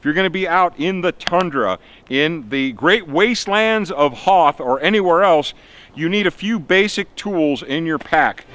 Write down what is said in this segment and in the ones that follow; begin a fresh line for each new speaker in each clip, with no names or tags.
If you're going to be out in the tundra, in the great wastelands of Hoth or anywhere else, you need a few basic tools in your pack.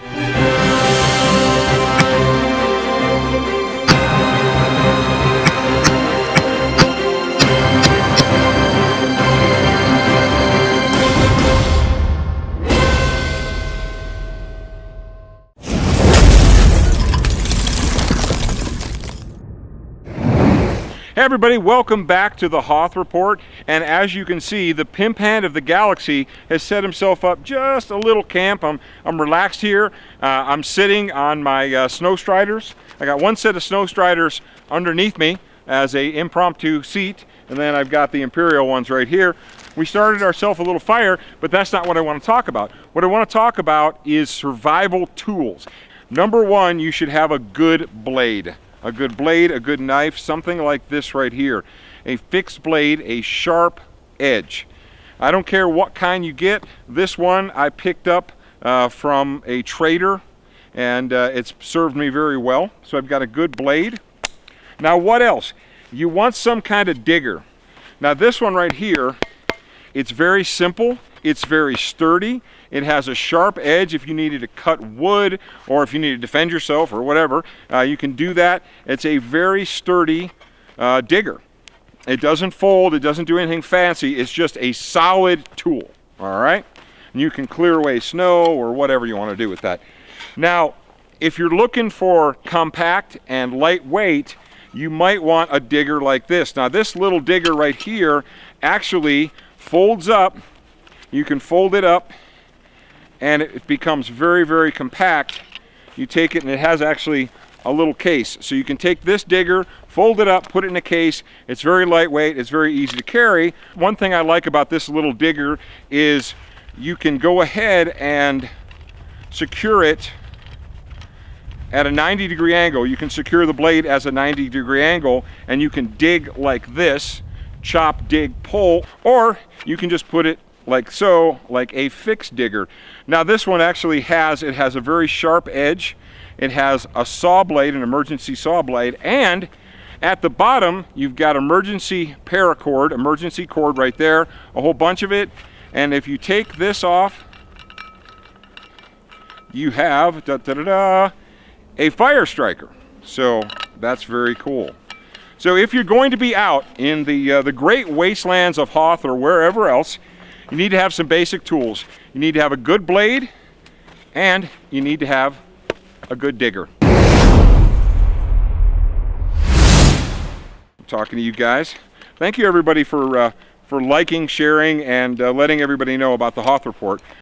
Hey everybody, welcome back to the Hoth Report. And as you can see, the pimp hand of the galaxy has set himself up just a little camp. I'm, I'm relaxed here. Uh, I'm sitting on my uh, snow striders. I got one set of snow striders underneath me as a impromptu seat. And then I've got the Imperial ones right here. We started ourselves a little fire, but that's not what I want to talk about. What I want to talk about is survival tools. Number one, you should have a good blade a good blade, a good knife, something like this right here. A fixed blade, a sharp edge. I don't care what kind you get. This one I picked up uh, from a trader and uh, it's served me very well. So I've got a good blade. Now what else? You want some kind of digger. Now this one right here, it's very simple. It's very sturdy. It has a sharp edge if you needed to cut wood or if you need to defend yourself or whatever. Uh, you can do that. It's a very sturdy uh, digger. It doesn't fold. It doesn't do anything fancy. It's just a solid tool. All right? And you can clear away snow or whatever you want to do with that. Now, if you're looking for compact and lightweight, you might want a digger like this. Now this little digger right here actually folds up you can fold it up and it becomes very, very compact. You take it and it has actually a little case. So you can take this digger, fold it up, put it in a case. It's very lightweight, it's very easy to carry. One thing I like about this little digger is you can go ahead and secure it at a 90 degree angle. You can secure the blade as a 90 degree angle and you can dig like this, chop, dig, pull, or you can just put it like so, like a fixed digger. Now this one actually has, it has a very sharp edge. It has a saw blade, an emergency saw blade, and at the bottom, you've got emergency paracord, emergency cord right there, a whole bunch of it. And if you take this off, you have da, da, da, da, a fire striker. So that's very cool. So if you're going to be out in the, uh, the great wastelands of Hoth or wherever else, you need to have some basic tools. You need to have a good blade and you need to have a good digger. I'm talking to you guys. Thank you everybody for, uh, for liking, sharing, and uh, letting everybody know about the Hoth Report.